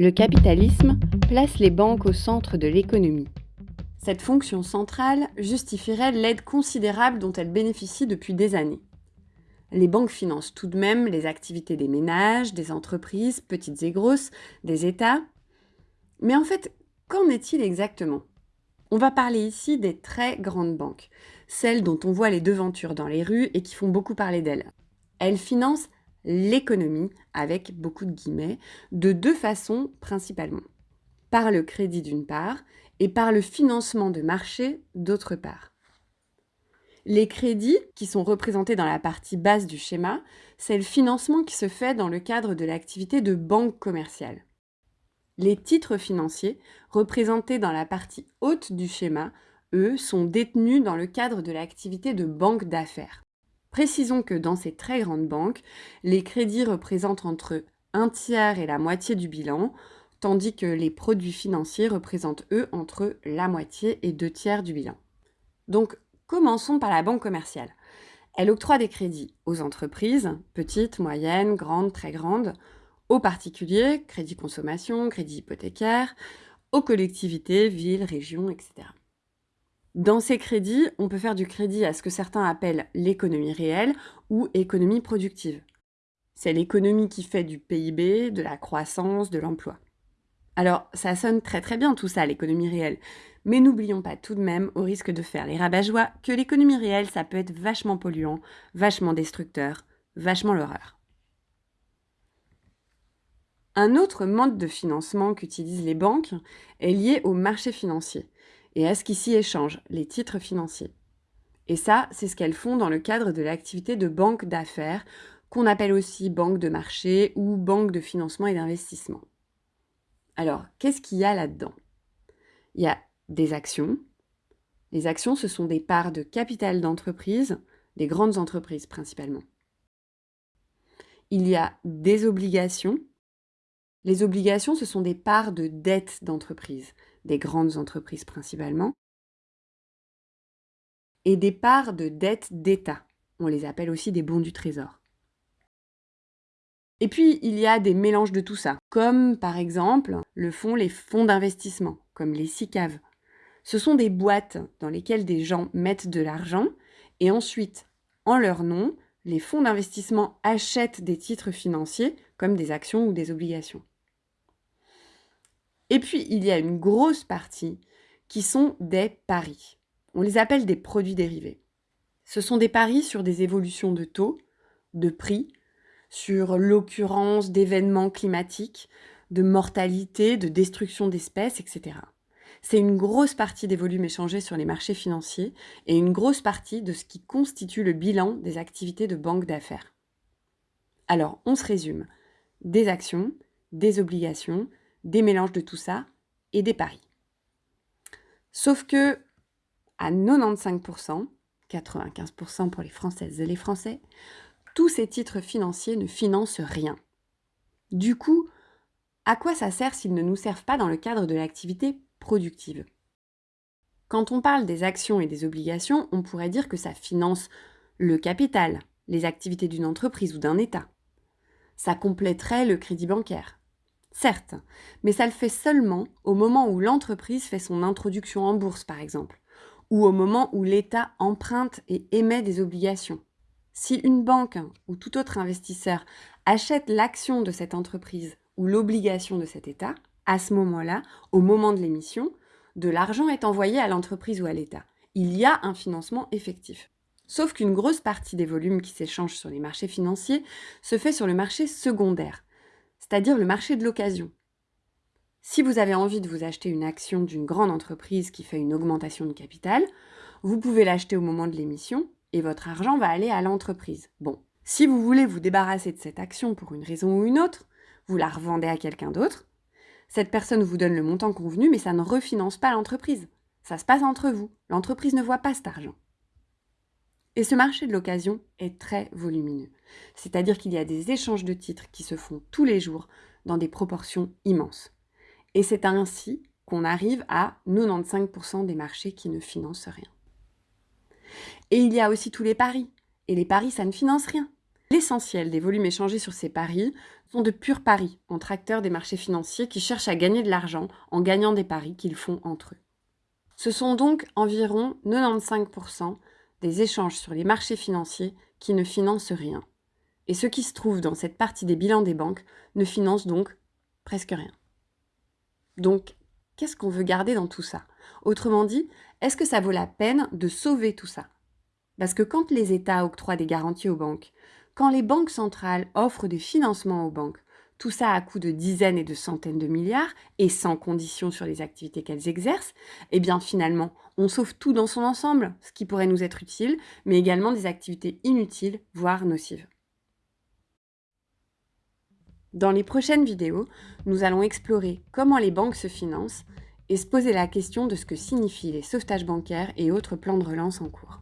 Le capitalisme place les banques au centre de l'économie. Cette fonction centrale justifierait l'aide considérable dont elles bénéficient depuis des années. Les banques financent tout de même les activités des ménages, des entreprises, petites et grosses, des États. Mais en fait, qu'en est-il exactement? On va parler ici des très grandes banques, celles dont on voit les devantures dans les rues et qui font beaucoup parler d'elles. Elles financent l'économie, avec beaucoup de guillemets, de deux façons principalement. Par le crédit d'une part, et par le financement de marché d'autre part. Les crédits, qui sont représentés dans la partie basse du schéma, c'est le financement qui se fait dans le cadre de l'activité de banque commerciale. Les titres financiers, représentés dans la partie haute du schéma, eux, sont détenus dans le cadre de l'activité de banque d'affaires. Précisons que dans ces très grandes banques, les crédits représentent entre un tiers et la moitié du bilan, tandis que les produits financiers représentent, eux, entre la moitié et deux tiers du bilan. Donc, commençons par la banque commerciale. Elle octroie des crédits aux entreprises, petites, moyennes, grandes, très grandes, aux particuliers, crédit consommation, crédit hypothécaire, aux collectivités, villes, régions, etc. Dans ces crédits, on peut faire du crédit à ce que certains appellent l'économie réelle ou économie productive. C'est l'économie qui fait du PIB, de la croissance, de l'emploi. Alors, ça sonne très très bien tout ça, l'économie réelle. Mais n'oublions pas tout de même, au risque de faire les rabat-joie, que l'économie réelle, ça peut être vachement polluant, vachement destructeur, vachement l'horreur. Un autre mode de financement qu'utilisent les banques est lié au marché financier et à ce qui s'y échange, les titres financiers. Et ça, c'est ce qu'elles font dans le cadre de l'activité de banque d'affaires, qu'on appelle aussi banque de marché ou banque de financement et d'investissement. Alors, qu'est-ce qu'il y a là-dedans? Il y a des actions. Les actions, ce sont des parts de capital d'entreprise, des grandes entreprises principalement. Il y a des obligations. Les obligations, ce sont des parts de dette d'entreprise, des grandes entreprises principalement, et des parts de dette d'État. On les appelle aussi des bons du trésor. Et puis, il y a des mélanges de tout ça, comme par exemple le font les fonds d'investissement, comme les SICAV. Ce sont des boîtes dans lesquelles des gens mettent de l'argent et ensuite, en leur nom, les fonds d'investissement achètent des titres financiers comme des actions ou des obligations. Et puis, il y a une grosse partie qui sont des paris. On les appelle des produits dérivés. Ce sont des paris sur des évolutions de taux, de prix, sur l'occurrence d'événements climatiques, de mortalité, de destruction d'espèces, etc. C'est une grosse partie des volumes échangés sur les marchés financiers et une grosse partie de ce qui constitue le bilan des activités de banque d'affaires. Alors, on se résume. Des actions, des obligations, des mélanges de tout ça et des paris. Sauf que, à 95%, 95% pour les Françaises et les Français, tous ces titres financiers ne financent rien. Du coup, à quoi ça sert s'ils ne nous servent pas dans le cadre de l'activité productive Quand on parle des actions et des obligations, on pourrait dire que ça finance le capital, les activités d'une entreprise ou d'un État. Ça compléterait le crédit bancaire. Certes, mais ça le fait seulement au moment où l'entreprise fait son introduction en bourse, par exemple, ou au moment où l'État emprunte et émet des obligations. Si une banque ou tout autre investisseur achète l'action de cette entreprise ou l'obligation de cet État, à ce moment-là, au moment de l'émission, de l'argent est envoyé à l'entreprise ou à l'État. Il y a un financement effectif. Sauf qu'une grosse partie des volumes qui s'échangent sur les marchés financiers se fait sur le marché secondaire, c'est-à-dire le marché de l'occasion. Si vous avez envie de vous acheter une action d'une grande entreprise qui fait une augmentation de capital, vous pouvez l'acheter au moment de l'émission et votre argent va aller à l'entreprise. Bon, si vous voulez vous débarrasser de cette action pour une raison ou une autre, vous la revendez à quelqu'un d'autre. Cette personne vous donne le montant convenu, mais ça ne refinance pas l'entreprise. Ça se passe entre vous. L'entreprise ne voit pas cet argent. Et ce marché de l'occasion est très volumineux. C'est-à-dire qu'il y a des échanges de titres qui se font tous les jours dans des proportions immenses. Et c'est ainsi qu'on arrive à 95% des marchés qui ne financent rien. Et il y a aussi tous les paris. Et les paris, ça ne finance rien. L'essentiel des volumes échangés sur ces paris sont de purs paris entre acteurs des marchés financiers qui cherchent à gagner de l'argent en gagnant des paris qu'ils font entre eux. Ce sont donc environ 95% des échanges sur les marchés financiers qui ne financent rien. Et ce qui se trouve dans cette partie des bilans des banques ne finance donc presque rien. Donc, qu'est-ce qu'on veut garder dans tout ça? Autrement dit, est-ce que ça vaut la peine de sauver tout ça? Parce que quand les États octroient des garanties aux banques, quand les banques centrales offrent des financements aux banques, tout ça à coût de dizaines et de centaines de milliards et sans condition sur les activités qu'elles exercent, eh bien finalement, on sauve tout dans son ensemble, ce qui pourrait nous être utile, mais également des activités inutiles, voire nocives. Dans les prochaines vidéos, nous allons explorer comment les banques se financent et se poser la question de ce que signifient les sauvetages bancaires et autres plans de relance en cours.